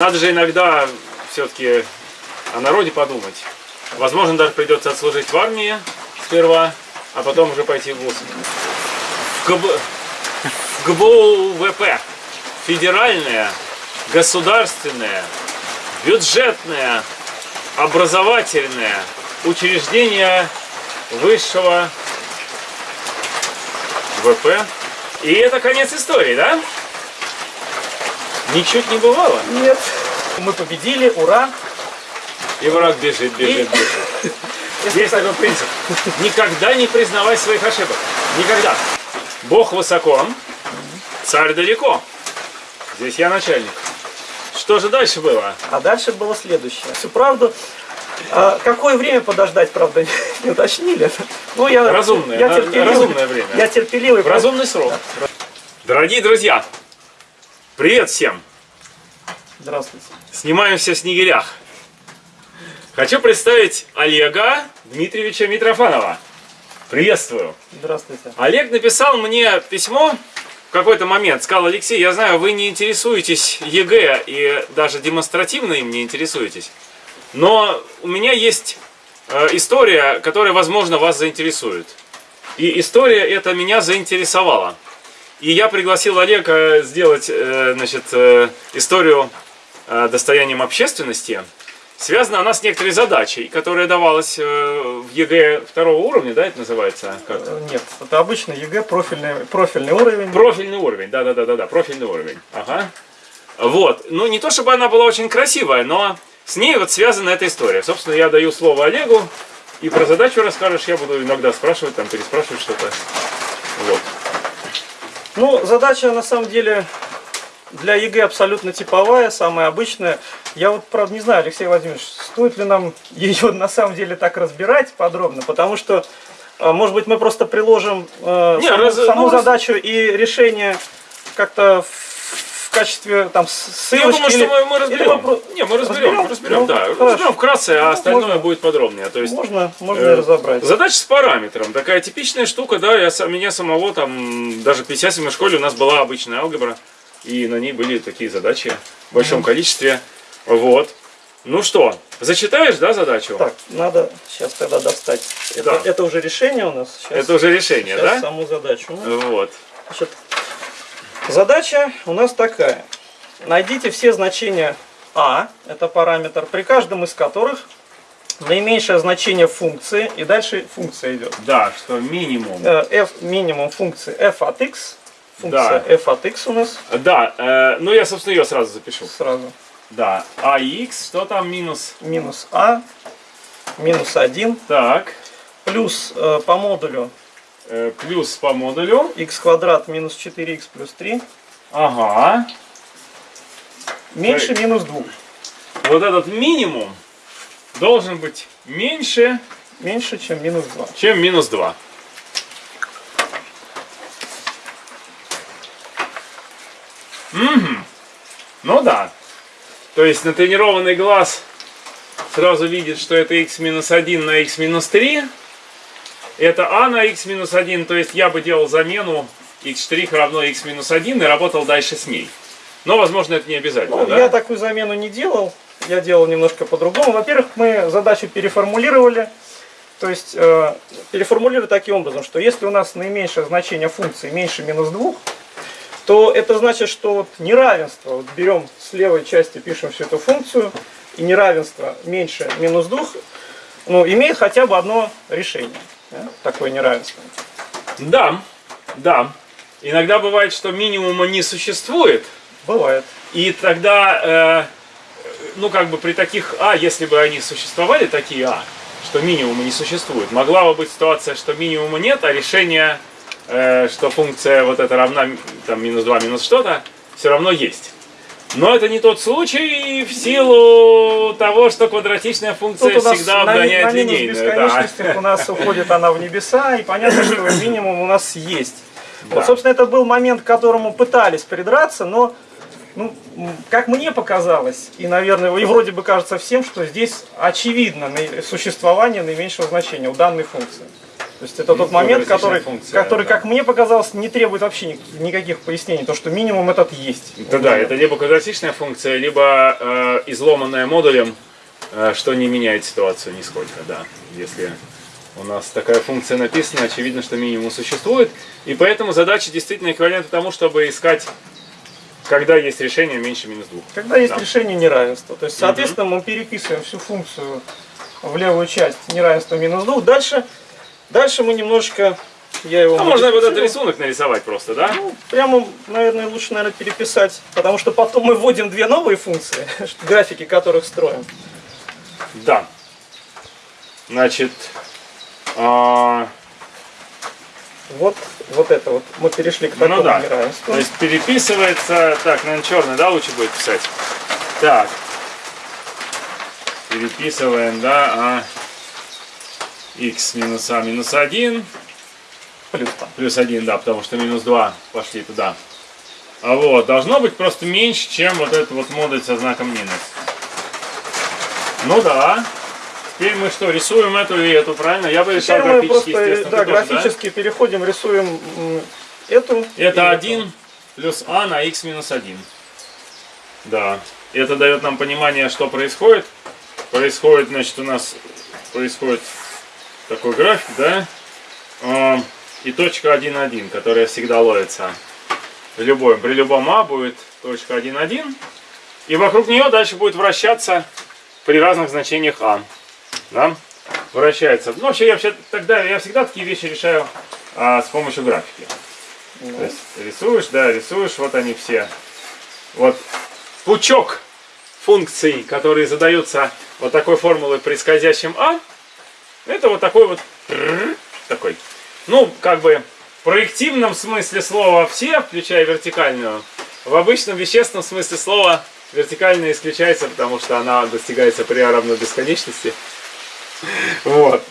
Надо же иногда все-таки о народе подумать. Возможно, даже придется отслужить в армии сперва, а потом уже пойти в ВУЗ. В, ГБ... в ГБУ ВП. Федеральное, государственное, бюджетное, образовательное учреждение высшего ВП. И это конец истории, да? Ничуть не бывало. Нет. Мы победили, ура! И враг бежит, бежит, бежит. Есть такой принцип. Никогда не признавай своих ошибок. Никогда. Бог высоко, царь далеко. Здесь я начальник. Что же дальше было? А дальше было следующее. Всю правду. А, какое время подождать, правда, не уточнили. Ну, я, Разумное, я терпеливый, разумное время. Я терпеливый. В разумный срок. Дорогие друзья, привет всем. Здравствуйте. Снимаемся в Снегирях. Хочу представить Олега Дмитриевича Митрофанова. Приветствую. Здравствуйте. Олег написал мне письмо в какой-то момент. Сказал, Алексей, я знаю, вы не интересуетесь ЕГЭ и даже демонстративно им не интересуетесь. Но у меня есть э, история, которая, возможно, вас заинтересует. И история эта меня заинтересовала. И я пригласил Олега сделать э, значит, э, историю достоянием общественности. Связана она с некоторой задачей, которая давалась э, в ЕГЭ второго уровня, да, это называется? Как? Нет, это обычно ЕГЭ профильный, профильный уровень. Профильный уровень, да, да, да, да, да, профильный уровень. Ага. Вот. Ну, не то чтобы она была очень красивая, но с ней вот связана эта история. Собственно, я даю слово Олегу, и про задачу расскажешь, я буду иногда спрашивать, там, переспрашивать что-то. Вот. Ну, задача на самом деле для ЕГЭ абсолютно типовая, самая обычная. Я вот, правда, не знаю, Алексей Владимирович, стоит ли нам ее на самом деле так разбирать подробно, потому что, а, может быть, мы просто приложим э, Не, саму, раз- саму ну, раз- задачу и решение как-то в, в качестве там ссылочки. Я думаю, что мы, мы разберем. про- Не, мы разберем, Разберем? разберем, Ну, да. хорошо. Разберем вкратце, а остальное Можно. будет подробнее. То есть, Можно, можно Э, разобрать. Задача с параметром. Такая типичная штука, да, я, меня самого там, даже в 57 школе у нас была обычная алгебра, и на ней были такие задачи в большом количестве. Вот. Ну что, зачитаешь, да, задачу? Так, надо сейчас тогда достать. Это, Да. это уже решение у нас. Сейчас, Это уже решение, сейчас да? саму задачу. Ну, Вот. Значит, задача у нас такая. Найдите все значения а, это параметр, при каждом из которых наименьшее значение функции, и дальше функция идет. Да, что минимум. Э, f минимум функции f от x, функция Да. f от x у нас Да, э, ну я, собственно, ее сразу запишу. сразу. Да, а x, что там минус? Минус а, минус 1, Так, плюс э, по модулю плюс по модулю. x квадрат минус 4x плюс 3, Ага. меньше Так. минус 2. Вот этот минимум должен быть меньше, Меньше, чем минус 2. чем минус 2. Мгм. Ну да. То есть натренированный глаз сразу видит, что это x минус 1 на x минус 3. Это а на x минус 1, то есть я бы делал замену x' равно x минус 1 и работал дальше с ней. Но, возможно, это не обязательно, Ну, да? Я такую замену не делал. Я делал немножко по-другому. Во-первых, мы задачу переформулировали. То есть э, переформулировали таким образом, что если у нас наименьшее значение функции меньше минус 2, то это значит, что вот неравенство, вот берем с левой части, пишем всю эту функцию, и неравенство меньше минус 2, ну, имеет хотя бы одно решение. Да, такое неравенство. Да, да. Иногда бывает, что минимума не существует, Бывает. и тогда, э, ну как бы при таких А, если бы они существовали, такие А, что минимума не существует, могла бы быть ситуация, что минимума нет, а решение, э, что функция вот эта равна там, минус 2, минус что-то, все равно есть. Но это не тот случай в силу того, что квадратичная функция Тут у нас всегда на, обгоняет на минус линейную. да. бесконечности у нас уходит она в небеса, и понятно, что минимум у нас есть. Да. Вот, собственно, это был момент, к которому пытались придраться, но, ну, как мне показалось, и, наверное, и вроде бы кажется всем, что здесь очевидно существование наименьшего значения у данной функции. То есть это тот момент, который, функция, который да. как мне показалось, не требует вообще ни- никаких пояснений. То, что минимум этот есть. Да, да, это либо квадратичная функция, либо э, изломанная модулем, э, что не меняет ситуацию нисколько, да. Если у нас такая функция написана, очевидно, что минимум существует. И поэтому задача действительно эквивалентна тому, чтобы искать, когда есть решение меньше минус двух. Когда есть Да. решение неравенства. То есть, соответственно, мы переписываем всю функцию в левую часть неравенства минус 2. Дальше, дальше мы немножко... Я его А можно вот этот рисунок нарисовать просто, да? Ну, прямо, наверное, лучше, наверное, переписать, потому что потом мы вводим две новые функции, графики которых строим. Да. Значит, а, Вот, вот это вот. Мы перешли к такому ну да. неравенству. То есть переписывается, так, наверное, черный, да, лучше будет писать. Так. Переписываем, да, а x минус а минус 1 Плюс там. плюс 1, да, потому что минус 2 пошли туда. А вот, должно быть просто меньше, чем вот этот вот модуль со знаком минус. Ну да. Теперь мы что, рисуем эту и эту, правильно? Я бы мы графически, просто естественно. да, тоже, графически переходим, рисуем эту. Это эту. 1 плюс а на x минус 1. Да. Это дает нам понимание, что происходит. Происходит, значит, у нас происходит такой график, да? И точка 1,1, которая всегда ловится. В любом, при любом а будет точка 1,1. И вокруг нее дальше будет вращаться при разных значениях а. Да? Вращается. Ну, вообще, я вообще тогда я всегда такие вещи решаю а, с помощью графики. Ну, То есть рисуешь, да, рисуешь, вот они все. Вот пучок функций, которые задаются вот такой формулой при скользящем А, это вот такой вот такой. Ну, как бы в проективном смысле слова все, включая вертикальную. В обычном вещественном смысле слова вертикальная исключается, потому что она достигается при равно бесконечности. Вот.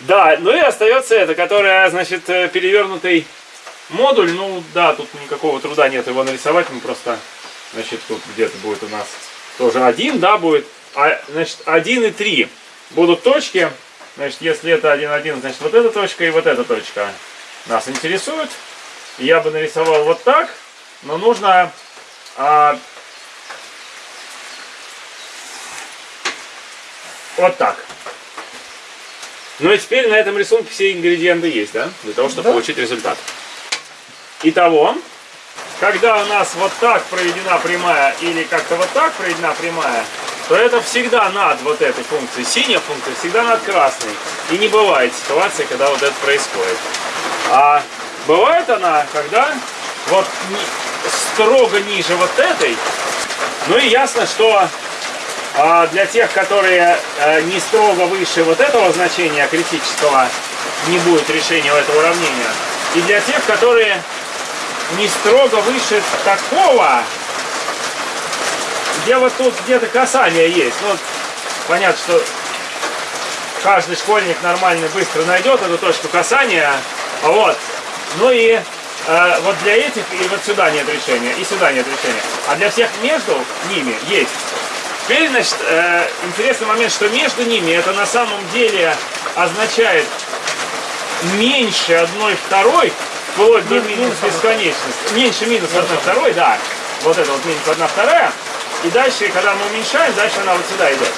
Да, ну и остается это, которая, значит, э, перевернутый модуль. Ну да, тут никакого труда нет его нарисовать. Мы просто, значит, тут где-то будет у нас тоже один, да, будет. А, значит, 1 и 3 будут точки. Значит, если это 1, 1, значит, вот эта точка и вот эта точка нас интересуют. Я бы нарисовал вот так, но нужно а, вот так. Ну и теперь на этом рисунке все ингредиенты есть, да? Для того, чтобы Да. получить результат. Итого, когда у нас вот так проведена прямая или как-то вот так проведена прямая, то это всегда над вот этой функцией. Синяя функция всегда над красной. И не бывает ситуации, когда вот это происходит. А бывает она, когда вот строго ниже вот этой. Ну и ясно, что а, для тех, которые э, не строго выше вот этого значения критического, не будет решения этого уравнения. И для тех, которые не строго выше такого, где вот тут где-то касание есть. Ну, понятно, что каждый школьник нормальный быстро найдет эту точку касания. Вот. Ну и э, вот для этих и вот сюда нет решения, и сюда нет решения. А для всех между ними есть. Теперь, значит, э, интересный момент, что между ними это на самом деле означает меньше одной второй, вплоть до Мин- минус бесконечности. Меньше минус одной второй, да. Вот это вот минус одна вторая. И дальше, когда мы уменьшаем, дальше она вот сюда идет.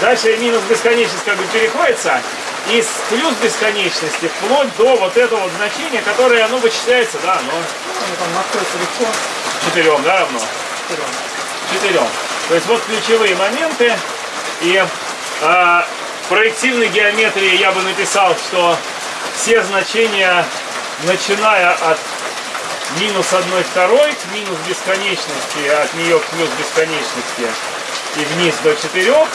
Дальше минус бесконечность как бы переходится. И с плюс бесконечности вплоть до вот этого вот значения, которое, оно вычисляется, да, оно там находятся легко. четырем, да, равно? четырем. То есть вот ключевые моменты. И а, в проективной геометрии я бы написал, что все значения, начиная от минус 1 второй к минус бесконечности, от нее к плюс бесконечности и вниз до 4.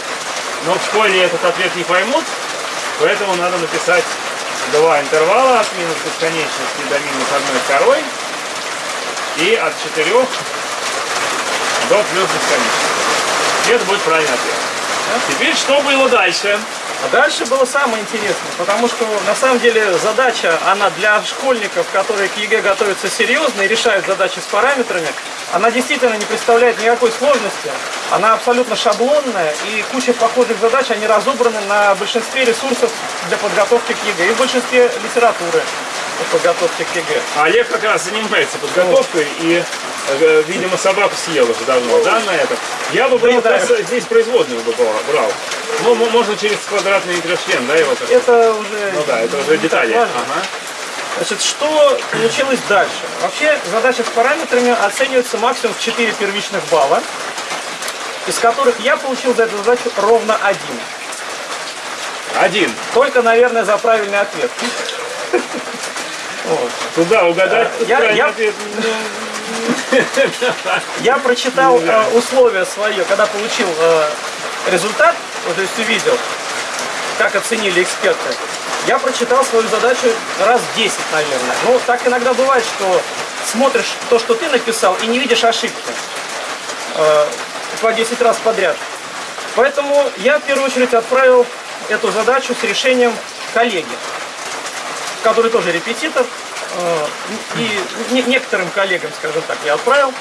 Но в школе этот ответ не поймут, поэтому надо написать два интервала от минус бесконечности до минус 1 второй и от 4 до плюс бесконечности. И это будет правильный ответ. Теперь что было дальше? А дальше было самое интересное, потому что на самом деле задача, она для школьников, которые к ЕГЭ готовятся серьезно и решают задачи с параметрами, она действительно не представляет никакой сложности. Она абсолютно шаблонная и куча похожих задач, они разобраны на большинстве ресурсов для подготовки к ЕГЭ и в большинстве литературы по подготовке к ЕГЭ. Олег как раз занимается подготовкой и, видимо, собаку съел уже давно, да, на это? Я бы брал, Да, как раз здесь производную бы брал. Ну, мо- можно через квадратный трёхчлен, да, его как Это уже Ну да, это уже детали. Ага. Значит, что получилось дальше? Вообще задача с параметрами оценивается максимум в 4 первичных балла, из которых я получил за эту задачу ровно один. Один. Только, наверное, за правильный ответ. Туда угадать. Э, я- правильный я- ответ. Я прочитал э, условия свое, когда получил э, результат, вот, то есть увидел, как оценили эксперты. Я прочитал свою задачу раз 10, наверное. Ну, так иногда бывает, что смотришь то, что ты написал, и не видишь ошибки. Э, по 10 раз подряд. Поэтому я в первую очередь отправил эту задачу с решением коллеги, который тоже репетитор. Э, И не- некоторым коллегам, скажем так, я отправил.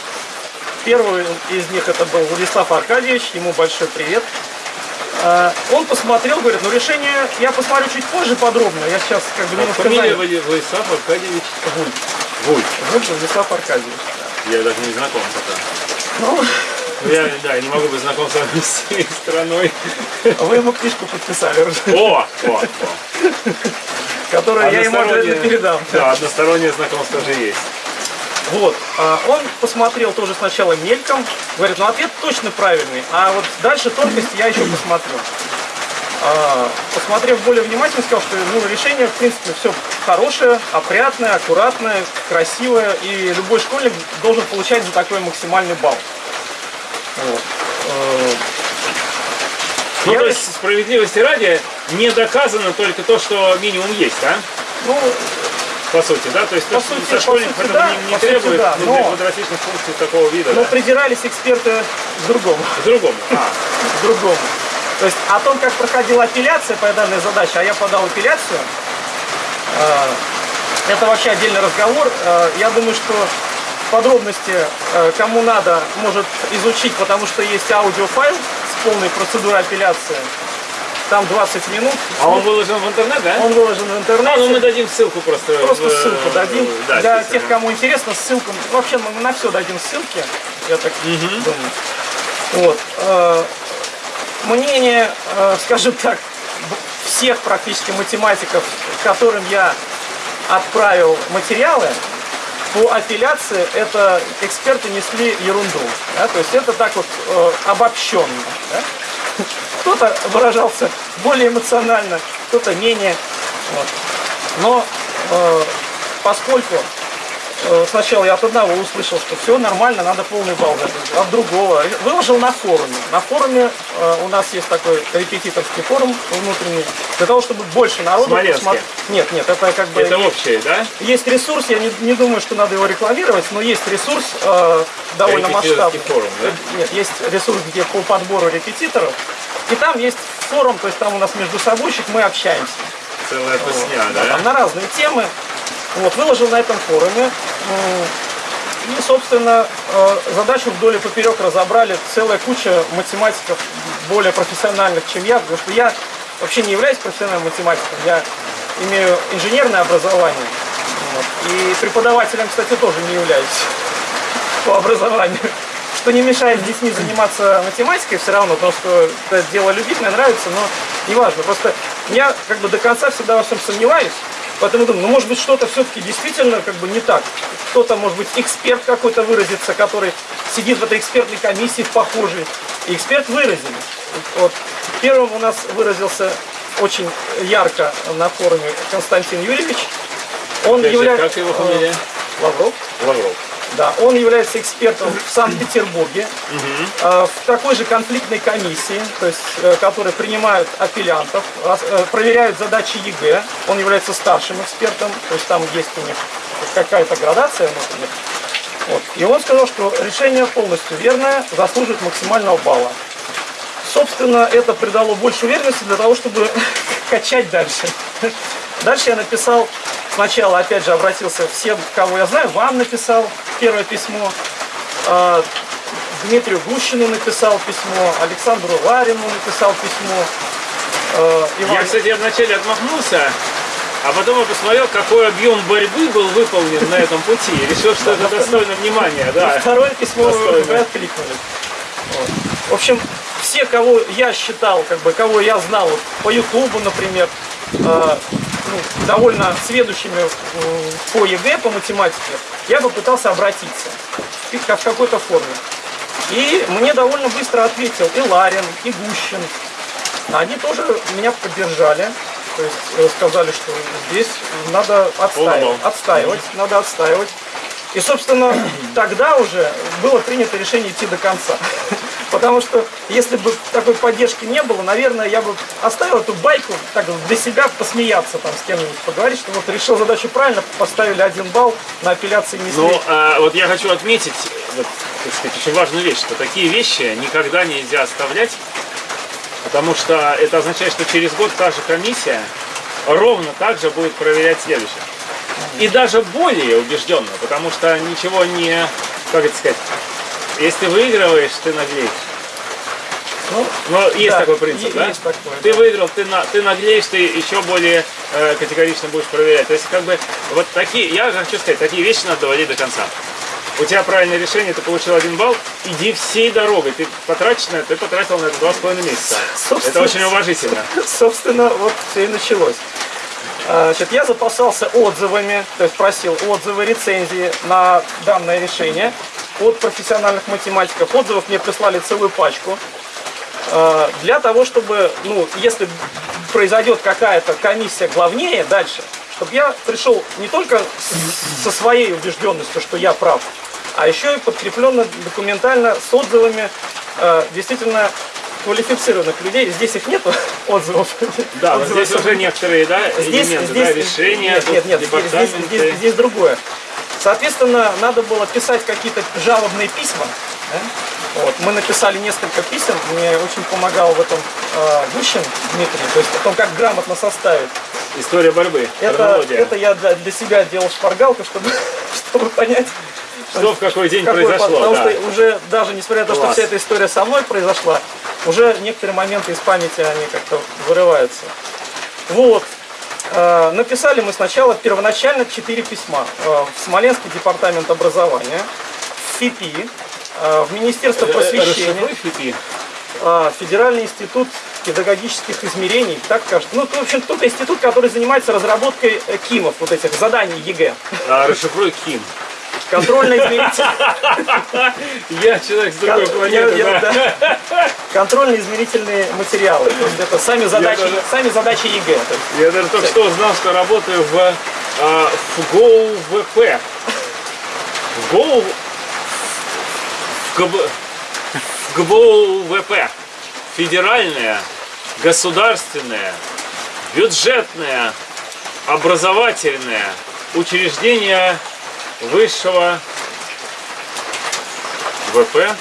Первый из них это был Владислав Аркадьевич, ему большой привет. Э, Он посмотрел, говорит, ну решение я посмотрю чуть позже подробно. Я сейчас как бы немножко Фамилия Владислав Аркадьевич Вульф. Вульф. Вульф Владислав Аркадьевич. Я даже не знаком пока. Ну, Ну, Я, да, я не могу быть знаком с всей страной. вы ему книжку подписали О, о, о. Которую я ему обязательно передам. Да, одностороннее знакомство же есть. Вот, а, он посмотрел тоже сначала мельком, говорит, ну ответ точно правильный, а вот дальше тонкости я еще посмотрю. А, Посмотрев более внимательно, сказал, что ну, решение, в принципе, все хорошее, опрятное, аккуратное, красивое, и любой школьник должен получать за такой максимальный балл. Вот. Ну, Я- то есть, справедливости ради, не доказано только то, что минимум есть, да? Ну, По сути, да? То есть, По то, сути- со школьников сути, да, не, не по сути, требует да, ну, но- квадратичных функций такого вида. но да. придирались эксперты к другому. К другому. А, к другому. То есть о том, как проходила апелляция по данной задаче, а я подал апелляцию, э, это вообще отдельный разговор. Э, Я думаю, что подробности, э, кому надо, может изучить, потому что есть аудиофайл с полной процедурой апелляции. Там 20 минут. а он выложен в интернет, да? Он выложен в А, интернете. ну мы дадим ссылку просто. Просто в- ссылку дадим. Да, Для тех, кому интересно, ссылку. Вообще мы на все дадим ссылки. Я так думаю. Вот. э, Мнение, э, скажем так, всех практически математиков, которым я отправил материалы, по апелляции это эксперты несли ерунду. да, то есть это так вот э, обобщенно. да. Кто-то выражался более эмоционально, кто-то менее. Вот. Но э, поскольку сначала я от одного услышал, что все нормально, надо полный балл дать, от другого выложил на форуме. На форуме э, у нас есть такой репетиторский форум внутренний, для того, чтобы больше народу Смоленске? посмотр- Нет, нет, это как бы Это общее, да? есть ресурс, я не, не думаю, что надо его рекламировать, но есть ресурс э, довольно масштабный. форум, да? Нет, есть ресурс, где по подбору репетиторов. И там есть форум, то есть там у нас между собойчик, мы общаемся. Целая тусня, Да, да? там на разные темы. Вот, выложил на этом форуме. И, собственно, э, задачу вдоль и поперек разобрали целая куча математиков более профессиональных, чем я, потому что я вообще не являюсь профессиональным математиком, я имею инженерное образование. Вот. И преподавателем, кстати, тоже не являюсь по образованию. Что не мешает с детьми заниматься математикой все равно, потому что это дело любить, мне нравится, но неважно. Просто я как бы до конца всегда во всем сомневаюсь, поэтому думаю, ну может быть что-то все-таки действительно как бы не так. Кто-то, может быть, эксперт какой-то выразится, который сидит в этой экспертной комиссии похожий. И эксперт выразили. Вот первым у нас выразился очень ярко на форуме Константин Юрьевич. Он является... как его фамилия? Лавров. Лавров. Да, он является экспертом в Санкт-Петербурге, э, в такой же конфликтной комиссии, то есть, э, которые принимают апеллянтов, э, проверяют задачи ЕГЭ. Он является старшим экспертом, то есть там есть у них какая-то градация внутренняя. Вот. И он сказал, что решение полностью верное, заслуживает максимального балла. Собственно, это придало больше уверенности для того, чтобы качать дальше. Дальше я написал, сначала, опять же, обратился всем, кого я знаю, вам написал первое письмо, э, Дмитрию Гущину написал письмо, Александру Ларину написал письмо, Я, Иван- кстати, вначале отмахнулся, а потом я посмотрел, какой объем борьбы был выполнен на этом пути. И решил, что это достойно внимания, да. Второе письмо вы, откликнули. В общем, все, кого я считал, как бы, кого я знал по Ютубу, например, э, ну, довольно сведущими э, по ЕГЭ, по математике, я попытался обратиться в, ка- в какой-то форме. И мне довольно быстро ответил и Ларин, и Гущин. Они тоже меня поддержали. То есть э, сказали, что здесь надо отстаивать, отстаивать, надо отстаивать. И, собственно, тогда уже было принято решение идти до конца. Потому что если бы такой поддержки не было, наверное, я бы оставил эту байку так для себя посмеяться там с кем-нибудь, поговорить, что вот решил задачу правильно, поставили один балл, на апелляции не Ну, а, вот я хочу отметить, вот, так сказать, очень важную вещь, что такие вещи никогда нельзя оставлять, потому что это означает, что через год та же комиссия ровно так же будет проверять следующее. И даже более убежденно, потому что ничего не, как это сказать, если выигрываешь, ты наглеешь. Ну, Но есть Да, такой принцип, да? есть такое, ты да. выиграл, ты, на, ты наглеешь, ты еще более э, категорично будешь проверять. То есть, как бы, вот такие, я хочу сказать, такие вещи надо доводить до конца. У тебя правильное решение, ты получил один балл, иди всей дорогой. Ты потратишь на это, ты потратил на это два с половиной месяца. Это Собственно, очень уважительно. Собственно, вот все и началось. А, Значит, я запасался отзывами, то есть просил отзывы, рецензии на данное решение от профессиональных математиков. Отзывов мне прислали целую пачку. А, Для того, чтобы, ну, если произойдет какая-то комиссия главнее дальше, чтобы я пришел не только со своей убежденностью, что я прав, а еще и подкрепленно документально с отзывами э, действительно квалифицированных людей. Здесь их нету отзывов. Да, вот Отзывов здесь уже некоторые, да, здесь, элементы, здесь, да, решения, нет, нет, нет, здесь, здесь- здесь другое. Соответственно, надо было писать какие-то жалобные письма. Да? Вот. Мы написали несколько писем, мне очень помогал в этом э, Гущин Дмитрий, то есть о том, как грамотно составить. История борьбы, Это, это я для, для себя делал шпаргалку, чтобы, чтобы понять, Что в какой день какой- произошло, потому да. что уже даже несмотря на то, что вся эта история со мной произошла, уже некоторые моменты из памяти они как-то вырываются. Вот. Э, Написали мы сначала первоначально четыре письма. Э, В Смоленский департамент образования, в ФИПИ, в Министерство Э, просвещения, расшифруй, ФИПИ. э, Федеральный институт педагогических измерений, так кажется. Ну, в общем, тот институт, который занимается разработкой э, КИМов, вот этих заданий ЕГЭ. А, расшифруй КИМ. Контрольно-измерительные Я человек с другой планеты. Контрольно-измерительные материалы. То есть это сами задачи, сами задачи ЕГЭ. Я даже только что узнал, что работаю в, а, в. В ФГБ, в ФГБОУ-ВП. Федеральное, государственное, бюджетное, образовательное учреждение высшего ВП.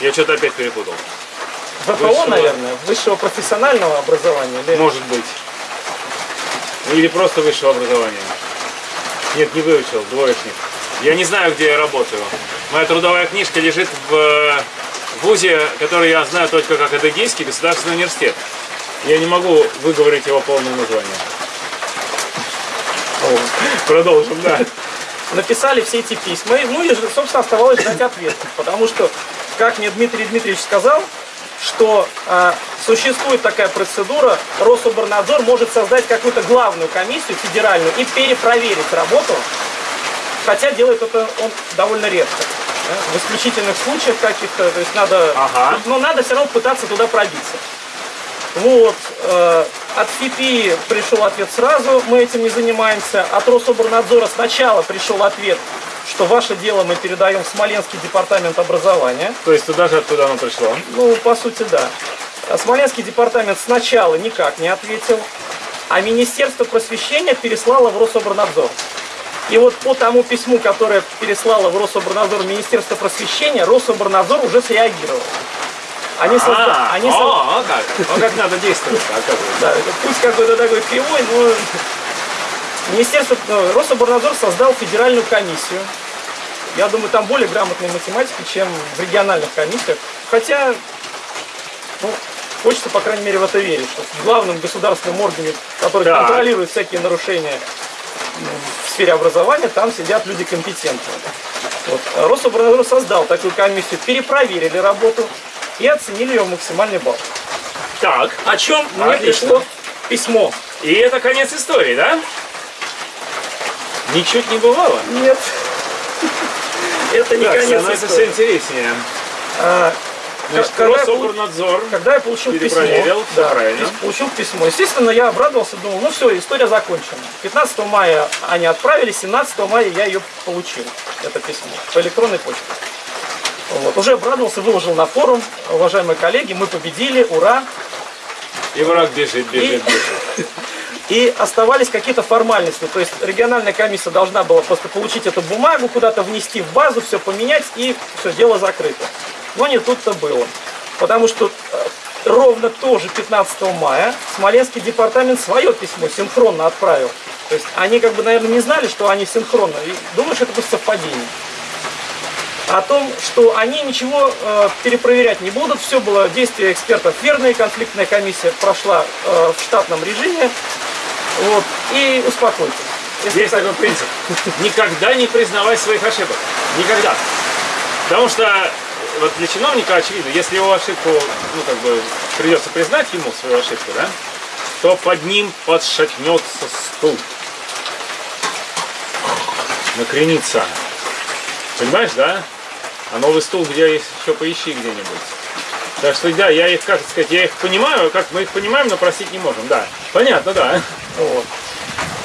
Я что-то опять перепутал. ВПО, Высшего. наверное, высшего профессионального образования. или- Может быть. Или просто высшего образования. Нет, не выучил, двоечник. Я не знаю, где я работаю. Моя трудовая книжка лежит в э, вузе, который я знаю только как Адыгейский государственный университет. Я не могу выговорить его полное название. Продолжим, да. Написали все эти письма. Ну и, собственно, оставалось ждать ответ. Потому что, как мне Дмитрий Дмитриевич сказал, что э, существует такая процедура, Рособорнадзор может создать какую-то главную комиссию федеральную и перепроверить работу, хотя делает это он довольно редко. В исключительных случаях каких-то, то есть надо, Ага. но надо все равно пытаться туда пробиться. Вот, э, от ФИПИ пришел ответ сразу, мы этим не занимаемся. От Рособорнадзора сначала пришел ответ, что ваше дело мы передаем в Смоленский департамент образования. То есть туда же, откуда оно пришло. Ну, по сути, да. А Смоленский департамент сначала никак не ответил, а Министерство просвещения переслало в Рособорнадзор. И вот по тому письму, которое переслало в Рособорнадзор Министерство просвещения, Рособорнадзор уже среагировал. Они, созда- А, они о, со- о, как. О, как надо действовать, оказывается. Да, путь какой-то такой кривой, но Министерство, ну, Рособорнадзор создал федеральную комиссию. Я думаю, там более грамотные математики, чем в региональных комиссиях. Хотя, ну, хочется, по крайней мере, в это верить, что в главном государственном органе, который Так. контролирует всякие нарушения в сфере образования, там сидят люди компетентные. Вот. А Рособорнадзор создал такую комиссию, перепроверили работу и оценили ее в максимальный балл. Так, О чем мне пришло письмо. и это конец истории, да? Ничуть не бывало. Нет. Это не Так, конец становится все истории. интереснее. Значит, когда, Рособорнадзор. когда я получил письмо, да, правильно. получил письмо, естественно, я обрадовался, думал, ну все, история закончена. 15 мая они отправили, 17 мая я ее получил, это письмо, по электронной почте. Вот. Уже обрадовался, выложил на форум, уважаемые коллеги, мы победили, ура. И враг бежит, бежит, И- бежит. И оставались какие-то формальности. То есть региональная комиссия должна была просто получить эту бумагу, куда-то внести в базу, все поменять, и все, дело закрыто. Но не тут-то было. Потому что э, ровно тоже 15 мая Смоленский департамент свое письмо синхронно отправил. То есть они как бы, наверное, не знали, что они синхронно. И думаю, что это просто совпадение. О том, что они ничего э, перепроверять не будут. Все было действие экспертов верное. Конфликтная комиссия прошла э, в штатном режиме. Вот. И успокойтесь. Если Есть такой принцип. Никогда не признавай своих ошибок. Никогда. Потому что вот для чиновника очевидно, если его ошибку, ну как бы придется признать ему свою ошибку, да, то под ним подшатнется стул. Накренится. Понимаешь, да? А новый стул где еще поищи где-нибудь. Так что да, я их, как сказать, я их понимаю, как мы их понимаем, но простить не можем, да. Понятно, да. Вот.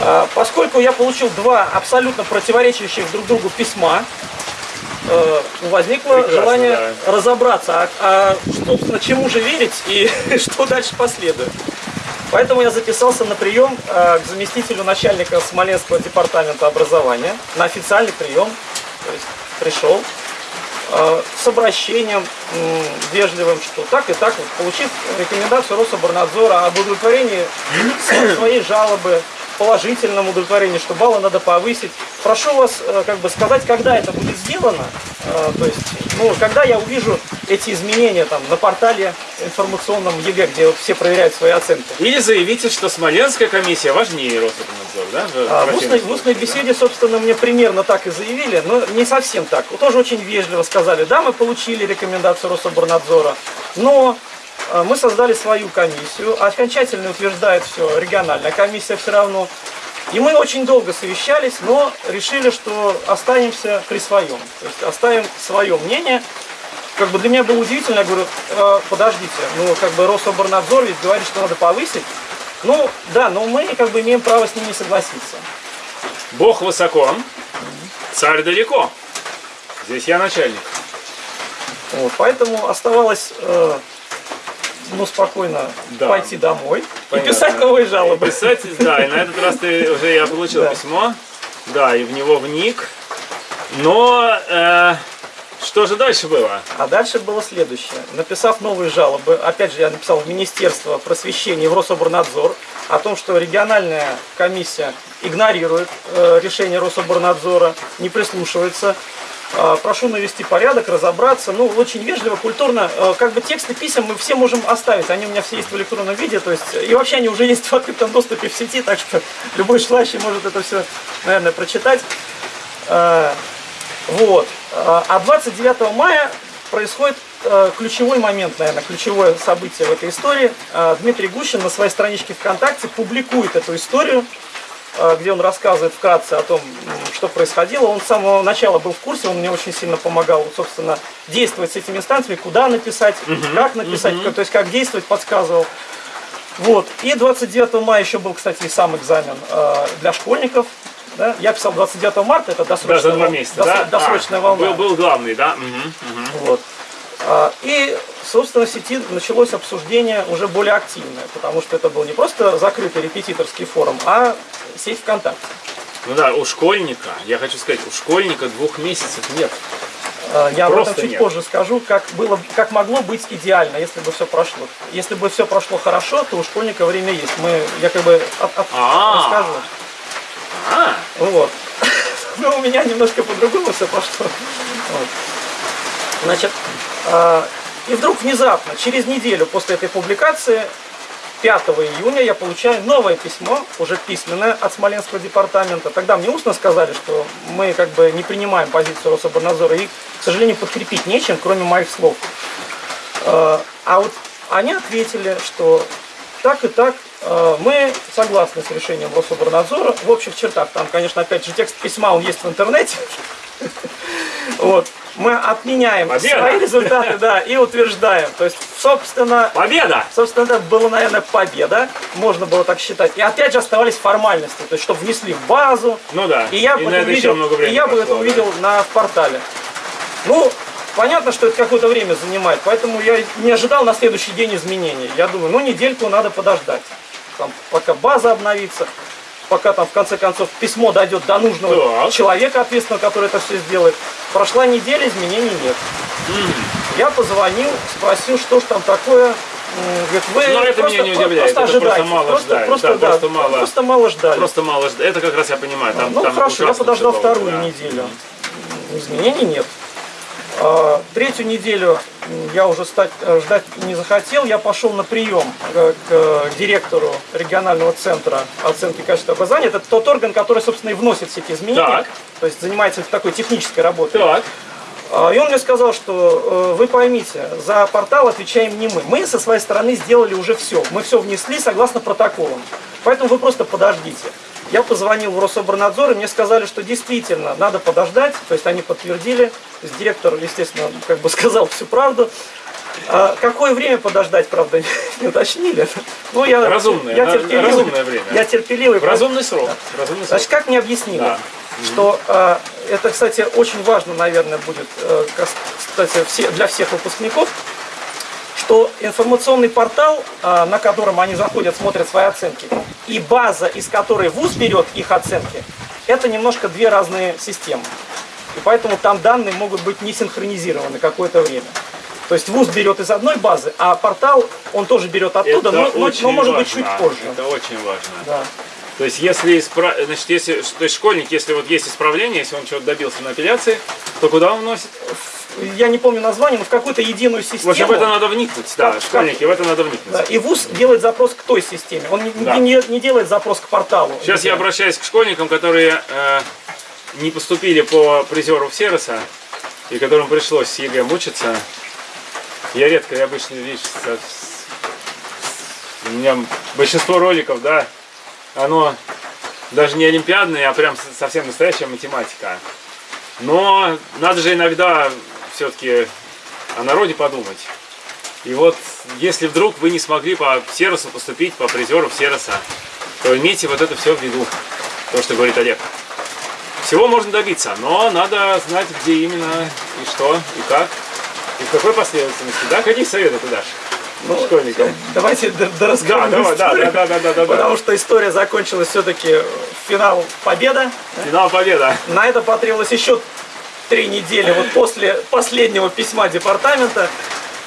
А, Поскольку я получил два абсолютно противоречащих друг другу письма, возникло Прекрасно, желание разобраться, а, а, собственно, чему же верить и что дальше последует. Поэтому я записался на прием э, к заместителю начальника Смоленского департамента образования, на официальный прием, то есть пришел э, с обращением вежливым, что так и так, вот, получив рекомендацию Рособорнадзора об удовлетворении своей жалобы, положительном удовлетворении, что баллы надо повысить. Прошу вас э, как бы сказать, когда это будет сделано, Э, то есть, ну, когда я увижу эти изменения там на портале информационном ЕГЭ, где вот все проверяют свои оценки. Или заявите, что Смоленская комиссия важнее Рособорнадзора, да? в А, в, устной, в устной случае, да? беседе, собственно, мне примерно так и заявили, но не совсем так. Тоже очень вежливо сказали, да, мы получили рекомендацию Рособорнадзора, но мы создали свою комиссию, окончательно утверждает все региональная комиссия все равно. И мы очень долго совещались, но решили, что останемся при своем. То есть оставим свое мнение. Как бы для меня было удивительно, я говорю, «Э, подождите, ну как бы Рособорнадзор ведь говорит, что надо повысить. Ну да, но мы как бы имеем право с ним не согласиться. Бог высоко, царь далеко. Здесь я начальник. Вот, поэтому оставалось э, ну, спокойно Да. пойти домой Понятно. и писать новые жалобы. Писать, да, и на этот раз ты уже я получил Да. письмо, да, и в него вник. Но э, что же дальше было? А дальше было следующее. Написав новые жалобы, опять же я написал в Министерство просвещения и в Рособорнадзор о том, что региональная комиссия игнорирует э, решение Рособорнадзора, не прислушивается. Э, Прошу навести порядок, разобраться. Ну, очень вежливо, культурно. Э, Как бы тексты писем мы все можем оставить. Они у меня все есть в электронном виде. То есть, и вообще они уже есть в открытом доступе в сети, так что любой желающий может это все, наверное, прочитать. Э, Вот. А а 29 мая происходит ключевой момент, наверное, ключевое событие в этой истории. Дмитрий Гущин на своей страничке ВКонтакте публикует эту историю, где он рассказывает вкратце о том, что происходило. Он с самого начала был в курсе, он мне очень сильно помогал, собственно, действовать с этими инстанциями, куда написать, как написать, то есть как действовать, подсказывал. Вот. И 29 мая еще был, кстати, и сам экзамен э, для школьников. Да? Я писал 29 марта, это Да, досрочная, за два месяца, дос- да? досрочная А, волна. Был, был главный, да? Мгм, мгм. Вот. А, И, собственно, в сети началось обсуждение уже более активное, потому что это был не просто закрытый репетиторский форум, а сеть ВКонтакте. Ну да, у школьника, я хочу сказать, у школьника двух месяцев нет. Э, Я об Просто этом чуть нет. позже скажу, как, было, как могло быть идеально, если бы все прошло. Если бы все прошло хорошо, то у школьника время есть. Мы, я как бы от- от- А. расскажу. А, Вот. Но у меня немножко по-другому все пошло. Вот. Значит, э, и вдруг внезапно, через неделю после этой публикации, 5 июня я получаю новое письмо, уже письменное от Смоленского департамента. Тогда мне устно сказали, что мы как бы не принимаем позицию Рособорнадзора и, к сожалению, подкрепить нечем, кроме моих слов. Э, А вот они ответили, что так и так, мы согласны с решением Рособорнадзора в общих чертах. Там, конечно, опять же, текст письма, он есть в интернете. Вот. Мы отменяем Победа! свои результаты, да, и утверждаем. То есть, собственно, победа! Собственно, это была, наверное, победа, можно было так считать. И опять же оставались формальности, то есть, чтобы внесли в базу. Ну да. И я И бы это увидел, много времени и я бы прошло, это да. увидел на портале. Ну, понятно, что это какое-то время занимает, поэтому я не ожидал на следующий день изменений. Я думаю, ну, недельку надо подождать, там, пока база обновится, пока там, в конце концов, письмо дойдет до нужного Так. человека ответственного, который это все сделает. Прошла неделя, изменений нет. Я позвонил, спросил, что ж там такое. Говорит, вы Но это просто, меня не удивляет, просто это просто мало просто, ждали. Просто, Да, да, просто мало. просто мало ждали. Просто мало жд- Это как раз я понимаю. Там, ну там хорошо, я подождал вторую да. неделю. Изменений нет. А, Третью неделю я уже стать, э, ждать не захотел. Я пошел на прием э, к э, директору регионального центра оценки качества образования. Это тот орган, который, собственно, и вносит все эти изменения. Так. То есть занимается такой технической работой. Так. А, И он мне сказал, что вы поймите, за портал отвечаем не мы. Мы со своей стороны сделали уже все. Мы все внесли согласно протоколам. Поэтому вы просто подождите. Я позвонил в Рособорнадзор, и мне сказали, что действительно надо подождать. То есть они подтвердили. То есть директор, естественно, как бы сказал всю правду. А какое время подождать, правда, не уточнили. Ну, я, Разумное, я терпеливый, разумное время. Я терпеливый. Разумный срок. Разумный срок. Значит, как мне объяснили, Да. что э, это, кстати, очень важно, наверное, будет, э, кстати, все, для всех выпускников, что информационный портал, э, на котором они заходят, смотрят свои оценки, и база, из которой ВУЗ берет их оценки, это немножко две разные системы. И поэтому там данные могут быть не синхронизированы какое-то время. То есть ВУЗ берет из одной базы, а портал, он тоже берет оттуда, Это но, но- но может быть важно. чуть позже. Это очень важно. Да. То есть, если испра... значит, если то есть школьник, если вот есть исправление, если он чего-то добился на апелляции, то куда он вносит? Я не помню название, но в какую-то единую систему. В общем, в это надо вникнуть, да, Как- школьники, в это надо вникнуть. Да, и ВУЗ делает запрос к той системе. Он не, Да. не- не делает запрос к порталу. Сейчас я обращаюсь к школьникам, которые э, не поступили по призеру Всеросса, и которым пришлось с ЕГЭ мучиться. Я редко, я обычно, с- у меня большинство роликов, да, оно даже не олимпиадное, а прям совсем настоящая математика. Но надо же иногда все-таки о народе подумать. И вот, если вдруг вы не смогли по Всероссу поступить, по призеру Всеросса, то имейте вот это все в виду, то, что говорит Олег. Всего можно добиться, но надо знать, где именно, и что, и как, и в какой последовательности. Да, какие советы ты дашь Ну, школьникам? Давайте д- Да, дорасскажем давай, да, да, да, да, да, да, Потому что история закончилась все-таки финал победа. Финал победа. На это потребовалось еще три недели вот после последнего письма департамента.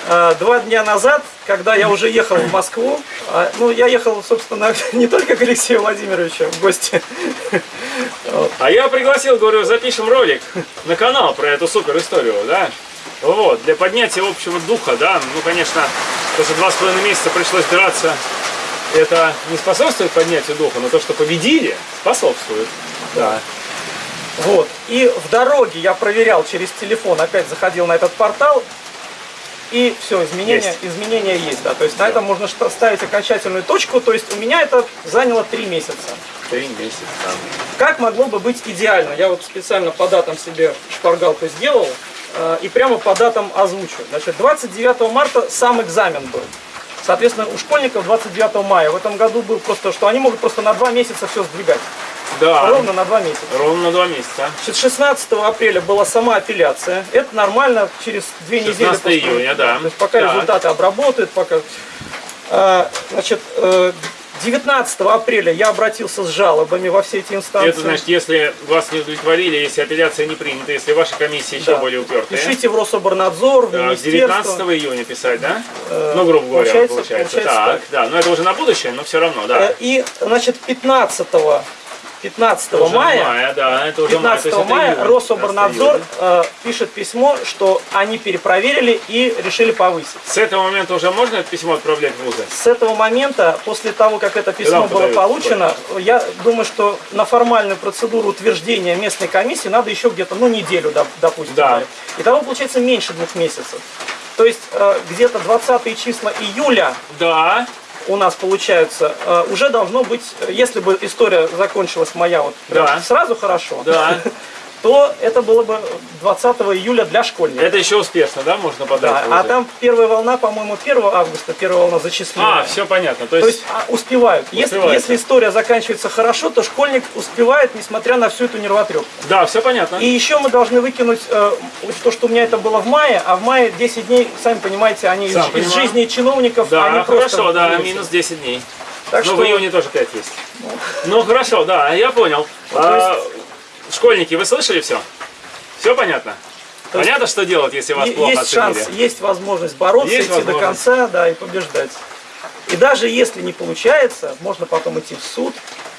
Э, Два дня назад, когда я уже ехал в Москву, а, ну, я ехал, собственно, не только к Алексею Владимировичу в гости, А я пригласил, говорю, запишем ролик на канал про эту супер историю, да? Вот, для поднятия общего духа, да, ну, конечно, то, что два с половиной месяца пришлось драться, это не способствует поднятию духа, но то, что победили, способствует, да. Вот. И в дороге я проверял через телефон, опять заходил на этот портал, и все, изменения, Есть. изменения есть, да. То есть на этом можно ставить окончательную точку. То есть у меня это заняло три месяца. Три месяца. Как могло бы быть идеально? Я вот специально по датам себе шпаргалку сделал и прямо по датам озвучу. Значит, 29 марта сам экзамен был. Соответственно, у школьников 29 мая. В этом году был просто, что они могут просто на два месяца все сдвигать. Да, Ровно на два месяца. ровно на два месяца. Значит, 16 апреля была сама апелляция. Это нормально через две недели. 16 после- июня, да. То есть пока Так. результаты обработают, пока... А, значит, э, 19 апреля я обратился с жалобами во все эти инстанции. Это значит, если вас не удовлетворили, если апелляция не принята, если ваша комиссия еще Да. более упертая. Пишите в Рособорнадзор, в Так, министерство. 19 июня писать, да? ну, грубо говоря, получается- получается. получается так, так. да. Но это уже на будущее, но все равно, да. Э, И, значит, 15 15 Уже мая, да, это уже май, то 15 есть это мая июнь, Рособорнадзор э, пишет письмо, что они перепроверили и решили повысить. С этого момента уже можно это письмо отправлять в вузы? С этого момента, после того, как это письмо было получено, я думаю, что на формальную процедуру утверждения местной комиссии надо еще где-то, ну, неделю, доп- допустим. Да. Итого получается меньше двух месяцев. То есть э, где-то 20 числа июля Да. У нас получается, э, уже должно быть, э, если бы история закончилась моя вот Да. сразу хорошо, Да. то это было бы 20 июля для школьников. Это еще успешно, да, можно подать Да, а там первая волна, по-моему, 1 августа, первая волна зачисления. А, все понятно. То То есть, есть а, успевают. Если, если история заканчивается хорошо, то школьник успевает, несмотря на всю эту нервотрепку. да, все понятно. И еще мы должны выкинуть э, вот то, что у меня это было в мае, а в мае 10 дней, сами понимаете, они из, Сам из понимаю. жизни чиновников, Да, они просто хорошо, да, минус 10 дней. Так ну, что в июне тоже 5 есть. Ну, хорошо, да, я понял. А, школьники, вы слышали все? Все понятно? То Понятно, что делать, если вас плохо есть шанс, оценили? есть возможность бороться, Есть идти до возможность. конца, да, и побеждать. И даже если не получается, можно потом идти в суд,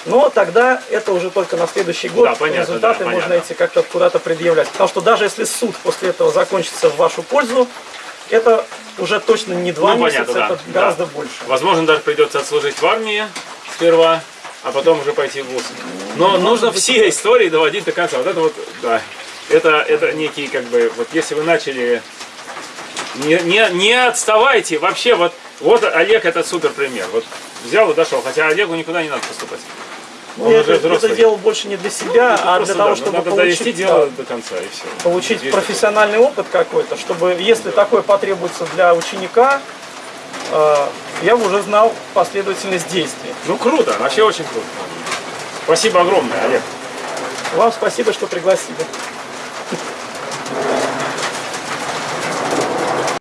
но тогда это уже только на следующий год. Да, понятно, Результаты да, можно понятно. идти как-то куда-то предъявлять. Потому что даже если суд после этого закончится в вашу пользу, это уже точно не два Ну, месяца, понятно, да, это да. гораздо больше. Возможно, даже придется отслужить в армии сперва, а потом уже пойти в ВУЗ. Но нужно все истории доводить до конца. Вот это вот, да. Это, это некий, как бы, вот если вы начали... Не, не, не отставайте вообще, вот, вот Олег это супер пример. Вот взял и дошел, хотя Олегу никуда не надо поступать. Ну, Он уже это, взрослый. это делал больше не для себя, Это а для того, да, чтобы надо получить, довести да, дело до конца и все. получить профессиональный опыт какой-то, чтобы, если такое потребуется для ученика, э, я бы уже знал последовательность действий. Ну круто, вообще очень круто. Спасибо огромное, Олег. Вам спасибо, что пригласили.